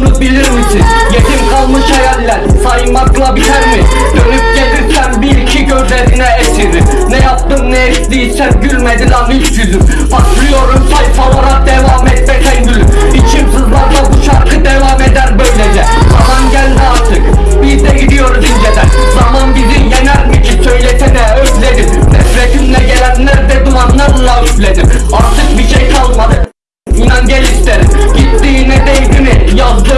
bunu bilir misin? Yetim kalmış hayaller saymakla biter mi? Dönüp gelirsen bil ki gözlerine esirim Ne yaptım ne ettiysem gülmedi lan üç yüzüm. Patlıyorum sayfalara devam et be sen gülüm İçim sızlar da bu şarkı devam eder böylece. Zaman geldi artık biz de gidiyoruz inceden. Zaman bizi yener mi ki söylesene özledim. Nefretimle gelenler de dumanlarla üfledim. Artık bir şey y'all do